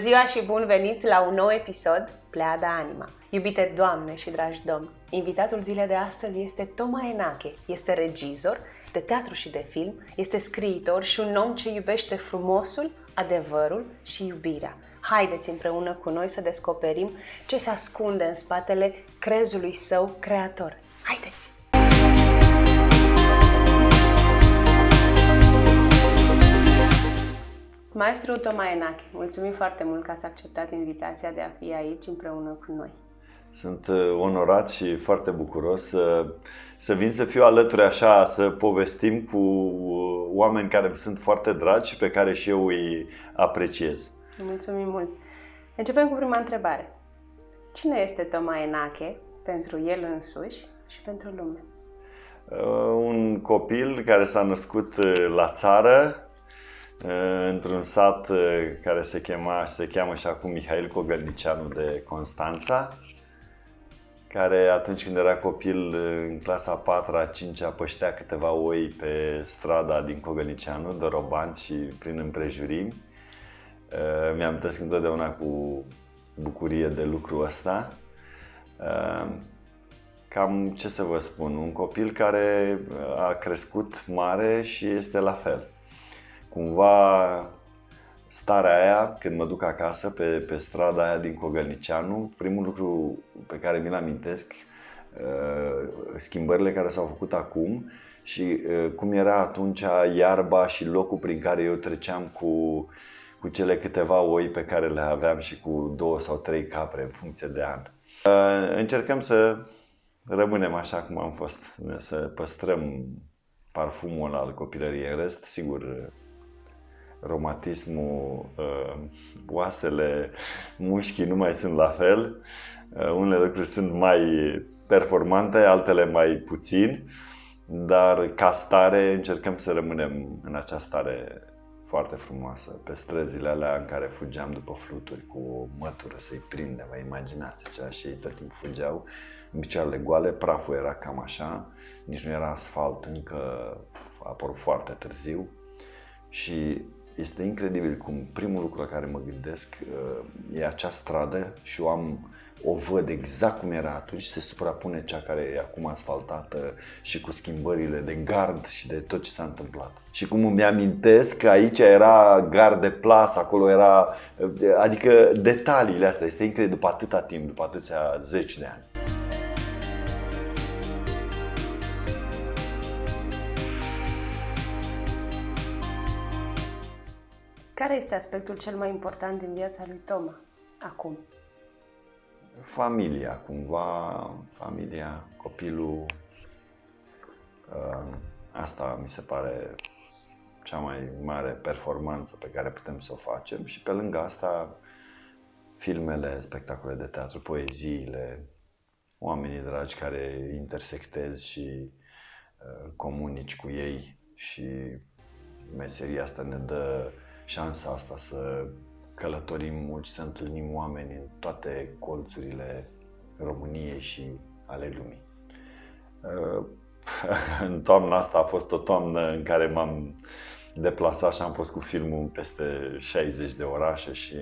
Bună ziua și bun venit la un nou episod Pleada Anima. Iubite doamne și dragi domni, invitatul zilei de astăzi este Toma Enache. Este regizor de teatru și de film, este scriitor și un om ce iubește frumosul, adevărul și iubirea. Haideți împreună cu noi să descoperim ce se ascunde în spatele crezului său creator. Haideți! Maestru Toma Enache, mulțumim foarte mult că ați acceptat invitația de a fi aici împreună cu noi. Sunt uh, onorat și foarte bucuros să, să vin să fiu alături așa, să povestim cu uh, oameni care îmi sunt foarte dragi și pe care și eu îi apreciez. Mulțumim mult! Începem cu prima întrebare. Cine este Toma Enache pentru el însuși și pentru lume? Uh, un copil care s-a născut la țară, într-un sat care se, chema, se cheamă și acum Mihail Cogălnicianu de Constanța, care atunci când era copil în clasa 4 a 5 a păștea câteva oi pe strada din Cogălnicianu, dorobanți și prin împrejurimi. Mi-am tăsc întotdeauna cu bucurie de lucrul ăsta. Cam ce să vă spun, un copil care a crescut mare și este la fel cumva starea aia, când mă duc acasă pe, pe strada aia din Cogălnicianu, primul lucru pe care mi-l amintesc, uh, schimbările care s-au făcut acum și uh, cum era atunci iarba și locul prin care eu treceam cu, cu cele câteva oi pe care le aveam și cu două sau trei capre în funcție de an. Uh, încercăm să rămânem așa cum am fost, să păstrăm parfumul al copilăriei. În rest, sigur, romatismul, uh, oasele, mușchii nu mai sunt la fel. Uh, unele lucruri sunt mai performante, altele mai puțin, dar ca stare încercăm să rămânem în această stare foarte frumoasă, pe străzile alea în care fugeam după fluturi cu o mătură să-i prindem, vă imaginați așa, și ei tot timpul fugeau în picioarele goale, praful era cam așa, nici nu era asfalt încă, a apărut foarte târziu și este incredibil cum primul lucru la care mă gândesc uh, e acea stradă și eu am o văd exact cum era atunci, se suprapune cea care e acum asfaltată și cu schimbările de gard și de tot ce s-a întâmplat. Și cum îmi amintesc că aici era gard de plasă, acolo era, uh, adică detaliile astea, este incredibil după atâta timp, după atâția zeci de ani. Care este aspectul cel mai important din viața lui Toma acum? Familia, cumva, familia, copilul. Uh, asta mi se pare cea mai mare performanță pe care putem să o facem și pe lângă asta filmele, spectacole de teatru, poeziile, oamenii dragi care intersectezi și uh, comunici cu ei și meseria asta ne dă șansa asta să călătorim mult și să întâlnim oameni în toate colțurile României și ale lumii. Uh, în toamna asta a fost o toamnă în care m-am deplasat și am fost cu filmul peste 60 de orașe și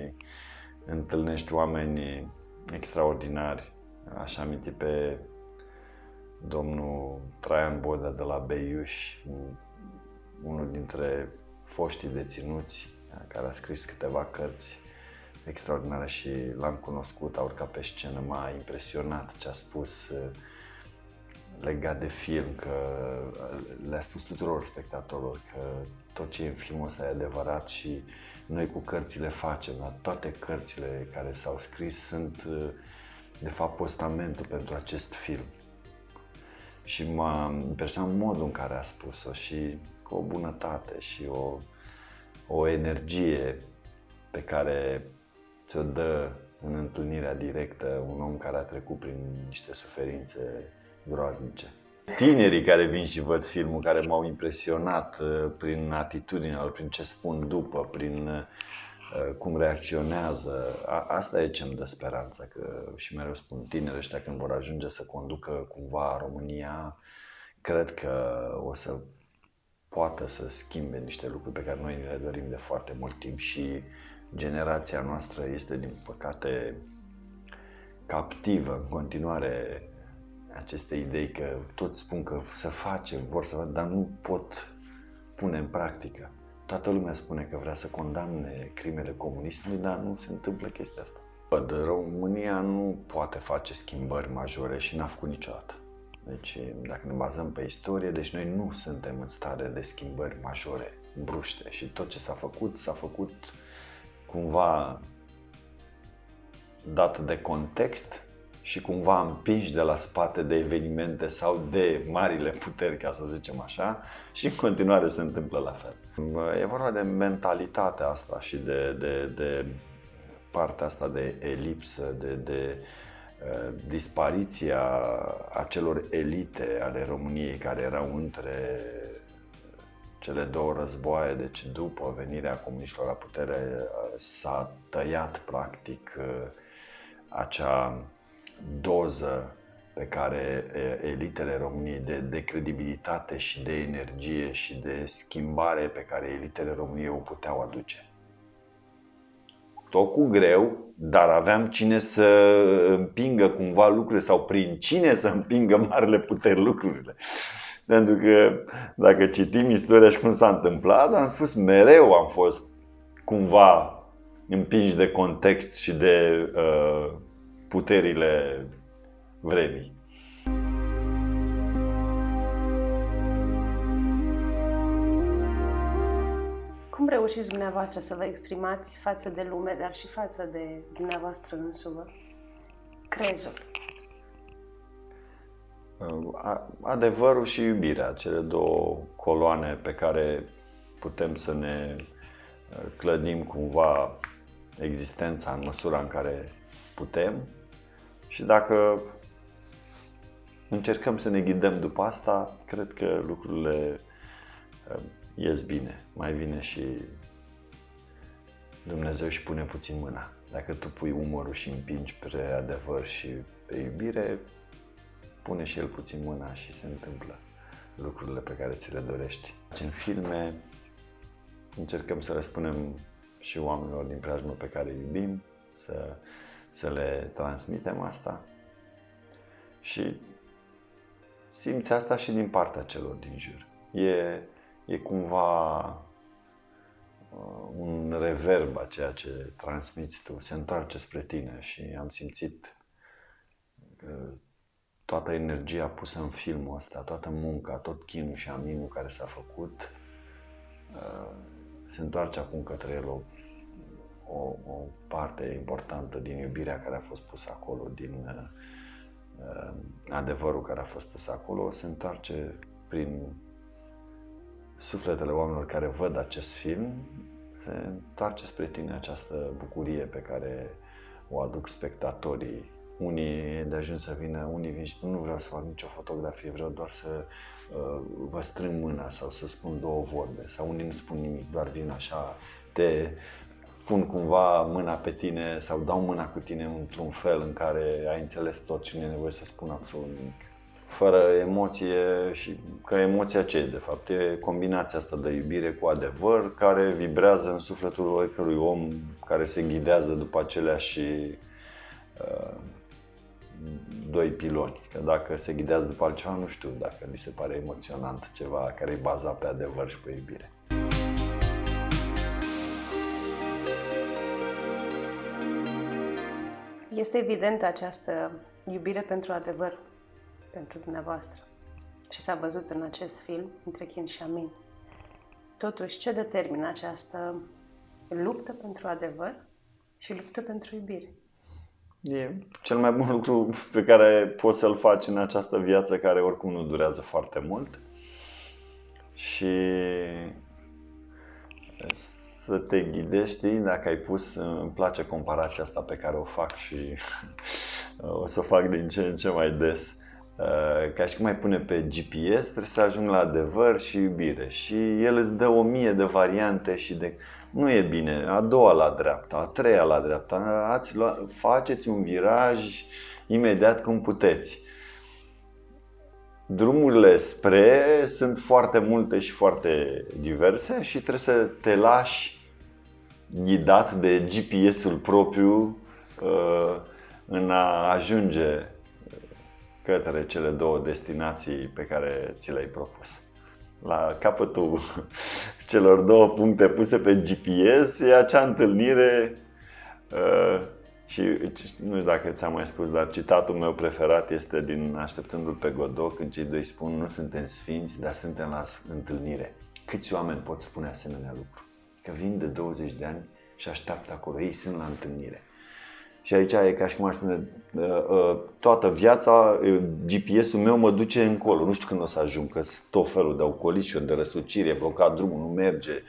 întâlnești oameni extraordinari. Aș aminti pe domnul Traian Bodea de la Beiuș, unul dintre foștii deținuți care a scris câteva cărți extraordinare și l-am cunoscut, a urcat pe scenă, m-a impresionat ce a spus uh, legat de film, că uh, le-a spus tuturor spectatorilor că tot ce e în filmul ăsta e adevărat și noi cu cărțile facem, dar toate cărțile care s-au scris sunt uh, de fapt postamentul pentru acest film. Și m-a impresionat modul în care a spus-o și cu o bunătate și o o energie pe care ți-o dă în întâlnirea directă un om care a trecut prin niște suferințe groaznice. Tinerii care vin și văd filmul, care m-au impresionat uh, prin atitudinea lor, prin ce spun după, prin uh, cum reacționează, asta e ce îmi dă speranță, că și mereu spun tinerii ăștia când vor ajunge să conducă cumva România, cred că o să poată să schimbe niște lucruri pe care noi le dorim de foarte mult timp și generația noastră este, din păcate, captivă în continuare aceste idei că toți spun că să facem, vor să facă, dar nu pot pune în practică. Toată lumea spune că vrea să condamne crimele comunismului, dar nu se întâmplă chestia asta. România nu poate face schimbări majore și n-a făcut niciodată. Deci, dacă ne bazăm pe istorie, deci noi nu suntem în stare de schimbări majore, bruște. Și tot ce s-a făcut, s-a făcut cumva dat de context și cumva împinși de la spate de evenimente sau de marile puteri, ca să zicem așa, și în continuare se întâmplă la fel. E vorba de mentalitatea asta și de, de, de partea asta de elipsă, de, de uh, dispariția acelor elite ale României care erau între cele două războaie, deci după venirea comuniștilor la putere s-a tăiat practic uh, acea doză pe care elitele României de, de credibilitate și de energie și de schimbare pe care elitele României o puteau aduce. Tot cu greu, dar aveam cine să împingă cumva lucrurile sau prin cine să împingă marile puteri lucrurile. Pentru că dacă citim istoria și cum s-a întâmplat, am spus mereu am fost cumva împinși de context și de uh, puterile vremii. Reușiți dumneavoastră să vă exprimați față de lume, dar și față de dumneavoastră însumă? Crezul. Adevărul și iubirea, cele două coloane pe care putem să ne uh, clădim cumva existența în măsura în care putem și dacă încercăm să ne ghidăm după asta, cred că lucrurile uh, ies bine. Mai vine și Dumnezeu și pune puțin mâna. Dacă tu pui umărul și împingi pe adevăr și pe iubire, pune și el puțin mâna și se întâmplă lucrurile pe care ți le dorești. În filme încercăm să răspunem și oamenilor din preajmă pe care îi iubim, să, să le transmitem asta și simți asta și din partea celor din jur. E, e cumva uh, un reverb a ceea ce transmiți tu, se întoarce spre tine și am simțit că toată energia pusă în filmul ăsta, toată munca, tot chinul și aminul care s-a făcut, uh, se întoarce acum către el o, o, o parte importantă din iubirea care a fost pusă acolo, din uh, uh, adevărul care a fost pus acolo, se întoarce prin sufletele oamenilor care văd acest film, se întoarce spre tine această bucurie pe care o aduc spectatorii unii de ajuns să vină, unii vin și nu vreau să fac nicio fotografie, vreau doar să uh, vă strâng mâna sau să spun două vorbe. Sau unii nu spun nimic, doar vin așa, te pun cumva mâna pe tine sau dau mâna cu tine într-un fel în care ai înțeles tot și nu e nevoie să spun absolut nimic. Fără emoție și că emoția ce e de fapt? E combinația asta de iubire cu adevăr care vibrează în sufletul oricărui om care se ghidează după aceleași uh, doi piloni. Că dacă se ghidează după altceva, nu știu dacă li se pare emoționant ceva care e bazat pe adevăr și pe iubire. Este evident această iubire pentru adevăr pentru dumneavoastră și s-a văzut în acest film între Chin și Amin. Totuși, ce determină această luptă pentru adevăr și luptă pentru iubire? E cel mai bun lucru pe care poți să-l faci în această viață care oricum nu durează foarte mult. Și să te ghidești, știi, dacă ai pus, îmi place comparația asta pe care o fac și o să o fac din ce în ce mai des. Ca și cum ai pune pe GPS, trebuie să ajung la adevăr și iubire și el îți dă o mie de variante și de nu e bine, a doua la dreapta, a treia la dreapta, ați lua, faceți un viraj imediat cum puteți. Drumurile spre sunt foarte multe și foarte diverse și trebuie să te lași ghidat de GPS-ul propriu uh, în a ajunge către cele două destinații pe care ți le-ai propus. La capătul celor două puncte puse pe GPS e acea întâlnire uh, și nu știu dacă ți-am mai spus, dar citatul meu preferat este din Așteptându-l pe Godot, când cei doi spun nu suntem sfinți, dar suntem la întâlnire. Câți oameni pot spune asemenea lucru? Că vin de 20 de ani și așteaptă acolo, ei sunt la întâlnire. Și aici e ca și cum aș spune, ă, ă, toată viața, GPS-ul meu mă duce încolo. Nu știu când o să ajung, că sunt tot felul de ocolișuri, de răsucire, blocat drumul, nu merge.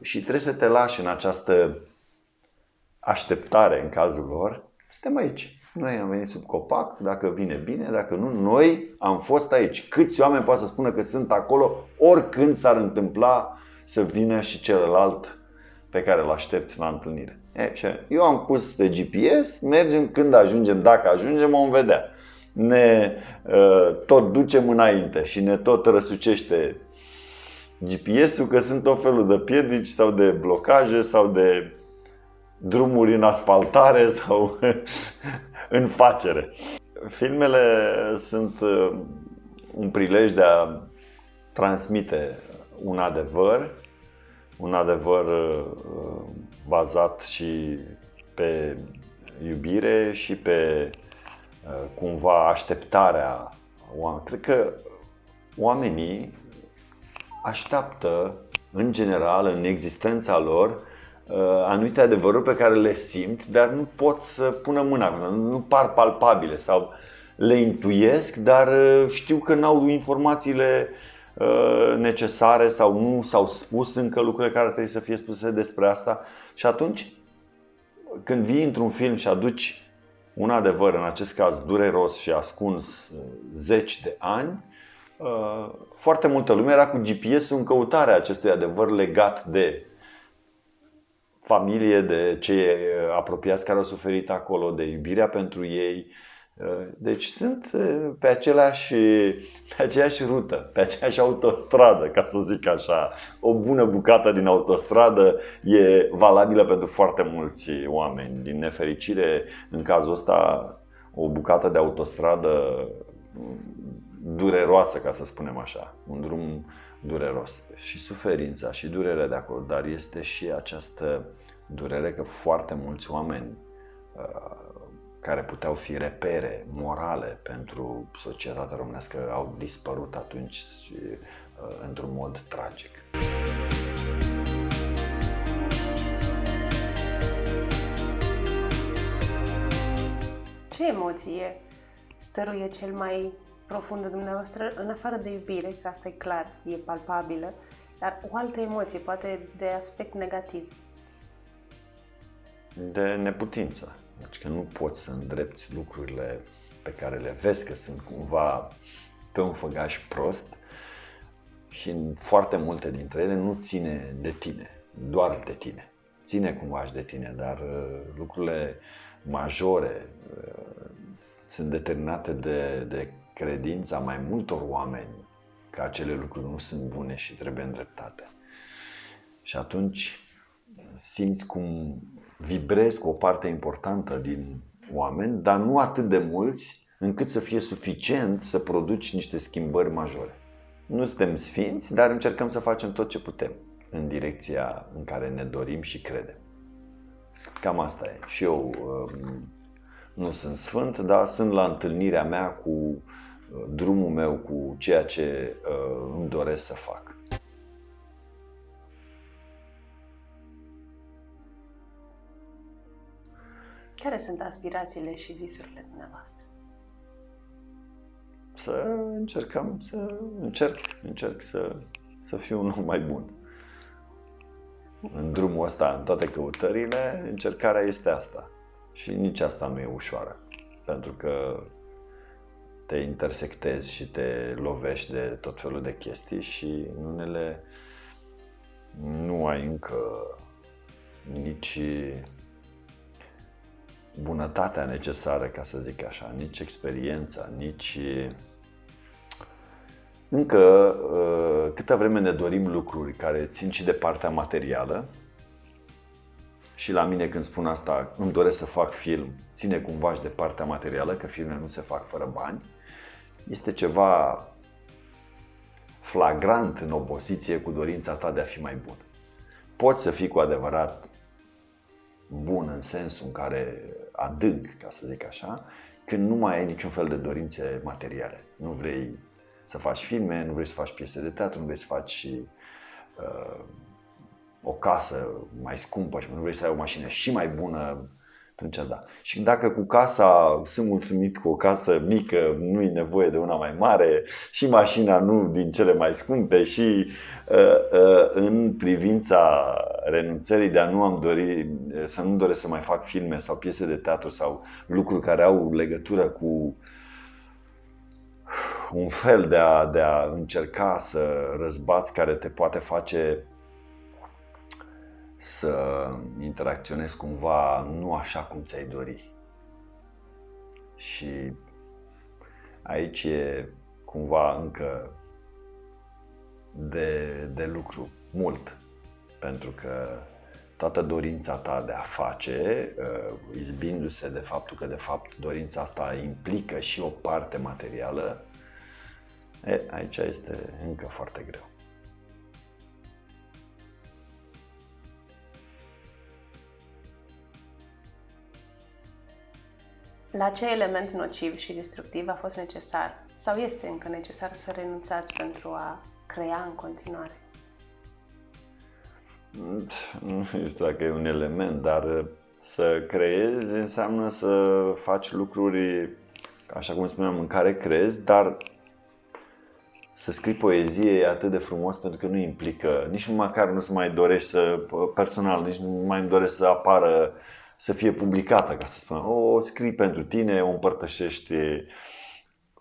Și trebuie să te lași în această așteptare în cazul lor. Suntem aici. Noi am venit sub copac, dacă vine bine, dacă nu, noi am fost aici. Câți oameni poate să spună că sunt acolo oricând s-ar întâmpla să vină și celălalt pe care îl aștepți la întâlnire. E, și eu am pus pe GPS, mergem când ajungem, dacă ajungem, vom vedea. Ne uh, tot ducem înainte și ne tot răsucește GPS-ul că sunt tot felul de piedici sau de blocaje sau de drumuri în asfaltare sau în facere. Filmele sunt uh, un prilej de a transmite un adevăr, un adevăr uh, bazat și pe iubire și pe uh, cumva așteptarea oamenilor. Cred că oamenii așteaptă în general în existența lor Uh, anumite adevăruri pe care le simt, dar nu pot să pună mâna, nu par palpabile sau le intuiesc, dar uh, știu că n-au informațiile uh, necesare sau nu s-au spus încă lucrurile care trebuie să fie spuse despre asta. Și atunci, când vii într-un film și aduci un adevăr, în acest caz dureros și ascuns zeci de ani, foarte multă lume era cu GPS-ul în căutarea acestui adevăr legat de familie, de cei apropiați care au suferit acolo, de iubirea pentru ei. Deci sunt pe aceleași, pe aceeași rută, pe aceeași autostradă, ca să zic așa. O bună bucată din autostradă e valabilă pentru foarte mulți oameni. Din nefericire, în cazul ăsta, o bucată de autostradă dureroasă, ca să spunem așa. Un drum dureros. Și suferința și durerea de acolo, dar este și această durere că foarte mulți oameni uh, care puteau fi repere morale pentru societatea românească au dispărut atunci și, uh, într-un mod tragic. Ce emoție stăruie cel mai profundă dumneavoastră, în afară de iubire, că asta e clar, e palpabilă, dar o altă emoție, poate de aspect negativ. De neputință. Deci că nu poți să îndrepți lucrurile pe care le vezi că sunt cumva pe un făgaș prost și în foarte multe dintre ele nu ține de tine, doar de tine. Ține cumva și de tine, dar uh, lucrurile majore uh, sunt determinate de, de credința mai multor oameni că acele lucruri nu sunt bune și trebuie îndreptate. Și atunci simți cum vibrezi cu o parte importantă din oameni, dar nu atât de mulți încât să fie suficient să produci niște schimbări majore. Nu suntem sfinți, dar încercăm să facem tot ce putem în direcția în care ne dorim și credem. Cam asta e. Și eu um, nu sunt sfânt, dar sunt la întâlnirea mea cu uh, drumul meu, cu ceea ce uh, îmi doresc să fac. Care sunt aspirațiile și visurile dumneavoastră? Să încercăm să încerc, încerc să, să fiu un om mai bun. În drumul ăsta, în toate căutările, încercarea este asta. Și nici asta nu e ușoară. Pentru că te intersectezi și te lovești de tot felul de chestii și în unele nu ai încă nici bunătatea necesară, ca să zic așa, nici experiența, nici încă uh, câtă vreme ne dorim lucruri care țin și de partea materială, și la mine când spun asta, îmi doresc să fac film, ține cumva și de partea materială, că filmele nu se fac fără bani, este ceva flagrant în opoziție cu dorința ta de a fi mai bun. Poți să fii cu adevărat bun în sensul în care adânc, ca să zic așa, când nu mai ai niciun fel de dorințe materiale. Nu vrei să faci filme, nu vrei să faci piese de teatru, nu vrei să faci uh, o casă mai scumpă și nu vrei să ai o mașină și mai bună, atunci da. Și dacă cu casa sunt mulțumit cu o casă mică, nu e nevoie de una mai mare și mașina nu din cele mai scumpe și uh, uh, în privința renunțării de a nu am dori, să nu doresc să mai fac filme sau piese de teatru sau lucruri care au legătură cu un fel de a, de a încerca să răzbați care te poate face să interacționezi cumva nu așa cum ți-ai dori. Și aici e cumva încă de, de lucru mult, pentru că toată dorința ta de a face, uh, izbindu-se de faptul că de fapt dorința asta implică și o parte materială, e, aici este încă foarte greu. La ce element nociv și destructiv a fost necesar sau este încă necesar să renunțați pentru a crea în continuare? Nu știu dacă e un element, dar să creezi înseamnă să faci lucruri, așa cum spuneam, în care crezi, dar să scrii poezie e atât de frumos pentru că nu implică, nici măcar nu-ți mai dorești să, personal, nici nu mai îmi dorești să apară să fie publicată, ca să spunem. O scrii pentru tine, o împărtășești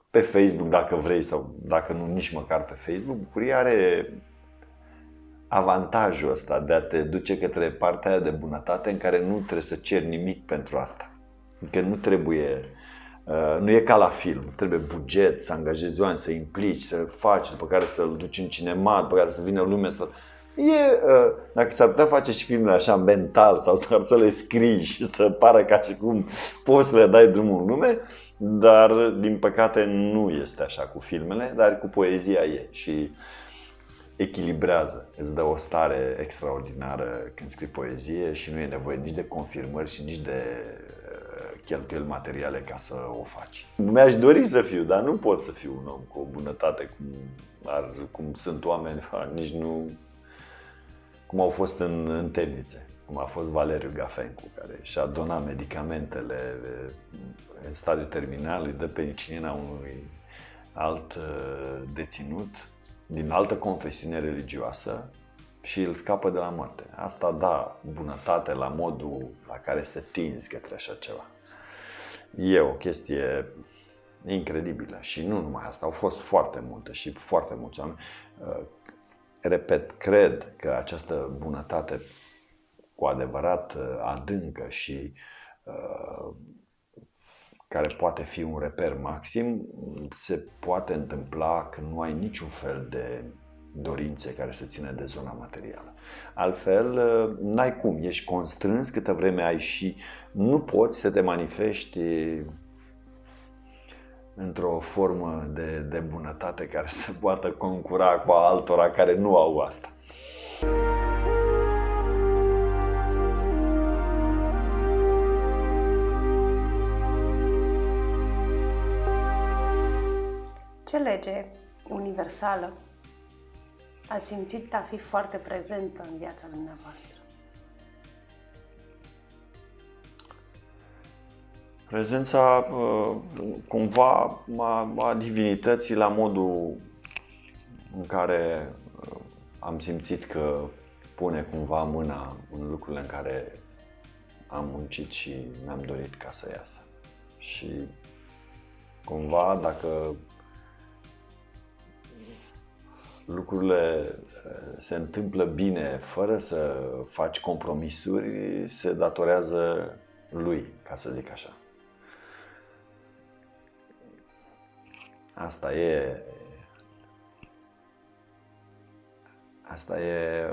pe Facebook dacă vrei sau dacă nu nici măcar pe Facebook. Bucuria are avantajul ăsta de a te duce către partea de bunătate în care nu trebuie să ceri nimic pentru asta. Adică nu trebuie Uh, nu e ca la film, îți trebuie buget, să angajezi oameni, să implici, să faci, după care să-l duci în cinema, după care să vină lumea să E, uh, dacă s-ar putea face și filmele așa mental sau doar să le scrii și să pară ca și cum poți să le dai drumul în lume, dar din păcate nu este așa cu filmele, dar cu poezia e și echilibrează, îți dă o stare extraordinară când scrii poezie și nu e nevoie nici de confirmări și nici de uh, cheltuieli materiale ca să o faci. Mi-aș dori să fiu, dar nu pot să fiu un om cu o bunătate cum, ar, cum sunt oameni, nici nu cum au fost în, în temnițe, cum a fost Valeriu Gafencu, care și-a donat medicamentele în stadiu terminal, îi dă penicilina unui alt deținut din altă confesiune religioasă și îl scapă de la moarte. Asta da bunătate la modul la care se tinzi către așa ceva. E o chestie incredibilă și nu numai asta, au fost foarte multe și foarte mulți oameni repet, cred că această bunătate cu adevărat uh, adâncă și uh, care poate fi un reper maxim, se poate întâmpla când nu ai niciun fel de dorințe care să țină de zona materială. Altfel, uh, n-ai cum, ești constrâns câtă vreme ai și nu poți să te manifesti într-o formă de, de bunătate care să poată concura cu altora care nu au asta. Ce lege universală ați simțit a fi foarte prezentă în viața dumneavoastră? Prezența uh, cumva a divinității la modul în care uh, am simțit că pune cumva mâna în lucrurile în care am muncit și mi-am dorit ca să iasă. Și cumva dacă lucrurile uh, se întâmplă bine fără să faci compromisuri, se datorează lui, ca să zic așa. Asta e Asta e,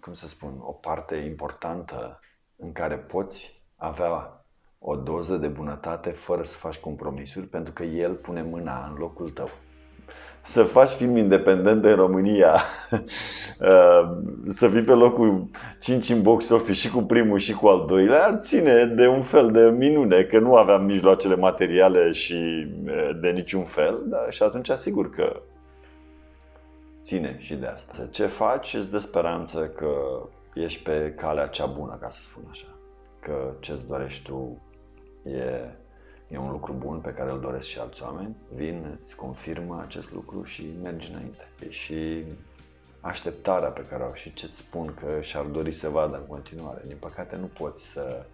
cum să spun, o parte importantă în care poți avea o doză de bunătate fără să faci compromisuri, pentru că el pune mâna în locul tău să faci film independent în România, uh, să fii pe locul 5 în box office și cu primul și cu al doilea, ține de un fel de minune, că nu aveam mijloacele materiale și uh, de niciun fel, da, și atunci asigur că ține și de asta. Ce faci îți dă speranță că ești pe calea cea bună, ca să spun așa. Că ce-ți dorești tu e e un lucru bun pe care îl doresc și alți oameni, vin, îți confirmă acest lucru și mergi înainte. Și așteptarea pe care o au și ce-ți spun că și-ar dori să vadă în continuare. Din păcate nu poți să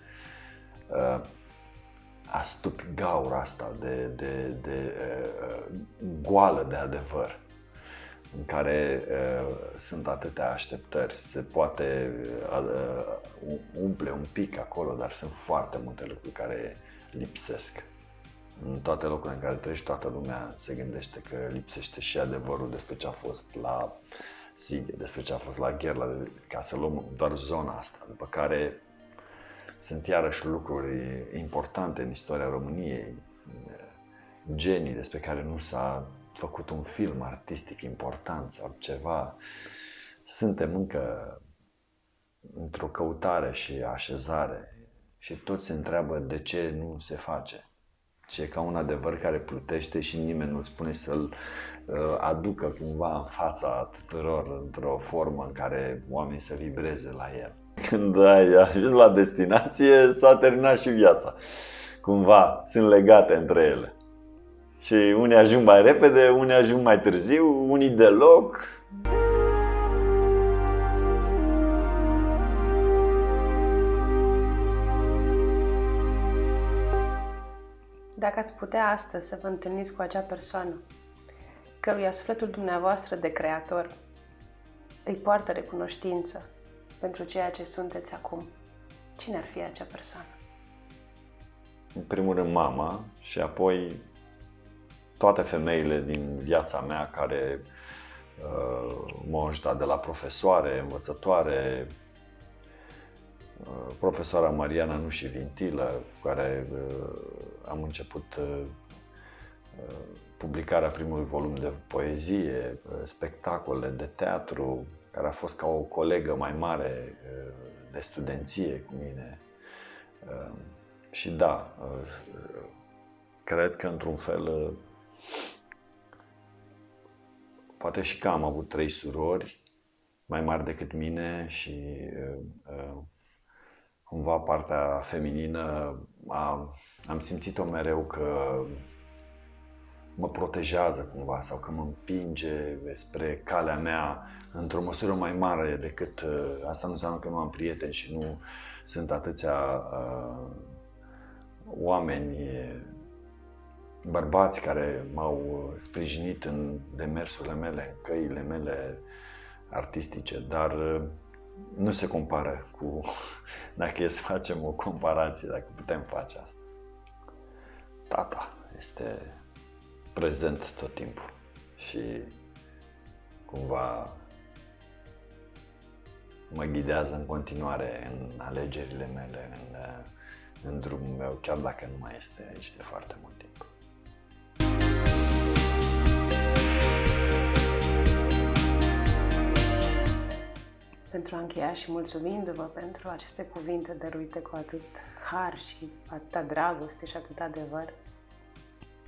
uh, astupi gaura asta de, de, de uh, goală de adevăr în care uh, sunt atâtea așteptări. Se poate uh, umple un pic acolo, dar sunt foarte multe lucruri care lipsesc. În toate locurile în care treci, toată lumea se gândește că lipsește și adevărul despre ce a fost la Sighe, despre ce a fost la Gherla, ca să luăm doar zona asta, după care sunt iarăși lucruri importante în istoria României, genii despre care nu s-a făcut un film artistic important sau ceva. Suntem încă într-o căutare și așezare și toți se întreabă de ce nu se face. Și e ca un adevăr care plutește și nimeni nu spune să-l uh, aducă cumva în fața tuturor într-o formă în care oamenii să vibreze la el. Când ai ajuns la destinație, s-a terminat și viața. Cumva sunt legate între ele. Și unii ajung mai repede, unii ajung mai târziu, unii deloc. Dacă ați putea astăzi să vă întâlniți cu acea persoană căruia sufletul dumneavoastră de creator îi poartă recunoștință pentru ceea ce sunteți acum, cine ar fi acea persoană? În primul rând mama și apoi toate femeile din viața mea care uh, m-au ajutat de la profesoare, învățătoare, uh, profesoara Mariana Nuși Vintilă, cu care uh, am început uh, uh, publicarea primului volum de poezie, uh, spectacole de teatru, care a fost ca o colegă mai mare de studenție cu mine. Și da, cred că într-un fel, poate și că am avut trei surori mai mari decât mine și cumva partea feminină a, am simțit-o mereu că mă protejează cumva sau că mă împinge spre calea mea într-o măsură mai mare decât uh, asta nu înseamnă că nu am prieteni și nu sunt atâția uh, oameni bărbați care m-au sprijinit în demersurile mele, în căile mele artistice, dar uh, nu se compară cu, dacă e să facem o comparație, dacă putem face asta. Tata este prezent tot timpul și cumva mă ghidează în continuare în alegerile mele, în, în drumul meu, chiar dacă nu mai este aici de foarte mult timp. Pentru a încheia și mulțumindu-vă pentru aceste cuvinte dăruite cu atât har și atâta dragoste și atât adevăr,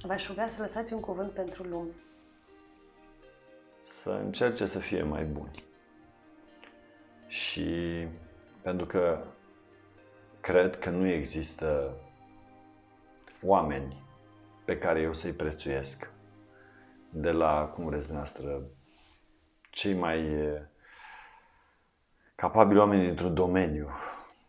v-aș ruga să lăsați un cuvânt pentru lume. Să încerce să fie mai buni. Și pentru că cred că nu există oameni pe care eu să-i prețuiesc de la, cum vreți noastră, cei mai capabili oameni dintr-un domeniu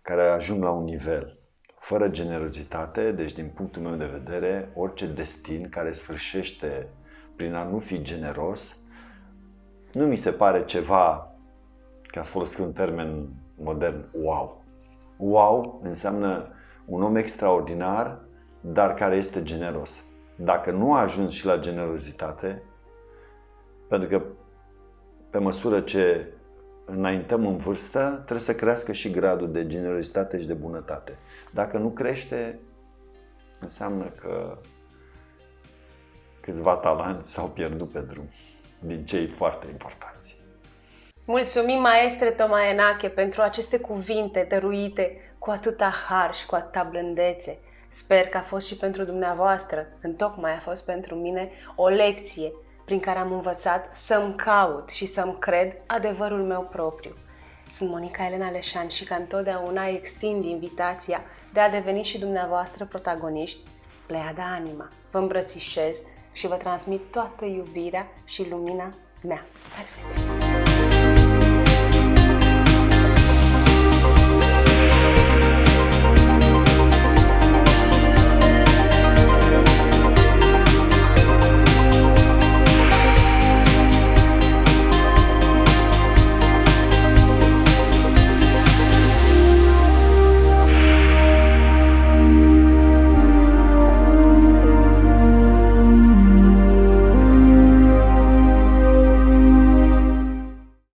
care ajung la un nivel fără generozitate, deci din punctul meu de vedere, orice destin care sfârșește prin a nu fi generos, nu mi se pare ceva, ca să folosesc un termen modern, wow. Wow înseamnă un om extraordinar, dar care este generos. Dacă nu a ajuns și la generozitate, pentru că pe măsură ce înaintăm în vârstă, trebuie să crească și gradul de generozitate și de bunătate. Dacă nu crește, înseamnă că câțiva talanți s-au pierdut pe drum, din cei foarte importanți. Mulțumim, maestre Tomaenache, pentru aceste cuvinte dăruite cu atâta har și cu atâta blândețe. Sper că a fost și pentru dumneavoastră, întocmai a fost pentru mine o lecție prin care am învățat să-mi caut și să-mi cred adevărul meu propriu. Sunt Monica Elena Leșan și ca întotdeauna extind invitația de a deveni și dumneavoastră protagoniști Pleiada Anima. Vă îmbrățișez și vă transmit toată iubirea și lumina mea. Perfect!